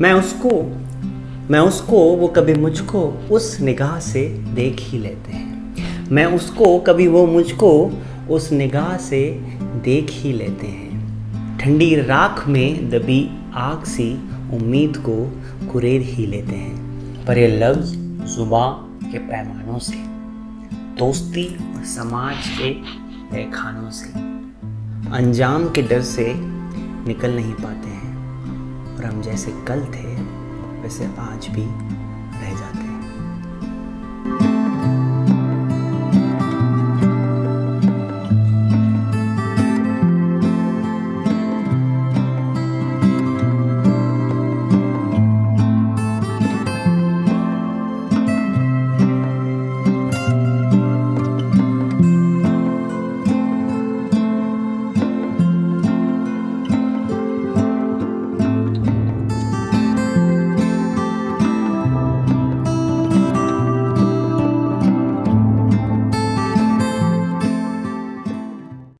मैं उसको मैं उसको, वो कभी मुझको उस निगाह से देख ही लेते हैं। मैं उसको, कभी वो मुझको उस निगाह से देख ही लेते हैं। ठंडी राख में दबी आग सी उम्मीद को कुरेद ही लेते हैं। पर ये लफ्ज़ जुबा के पैमानों से। दोस्ती और समाज के तहखानों से। अंजाम के डर से निकल नहीं पाते हैं। और हम जैसे कल थे, वैसे आज भी।